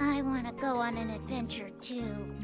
I want to go on an adventure too.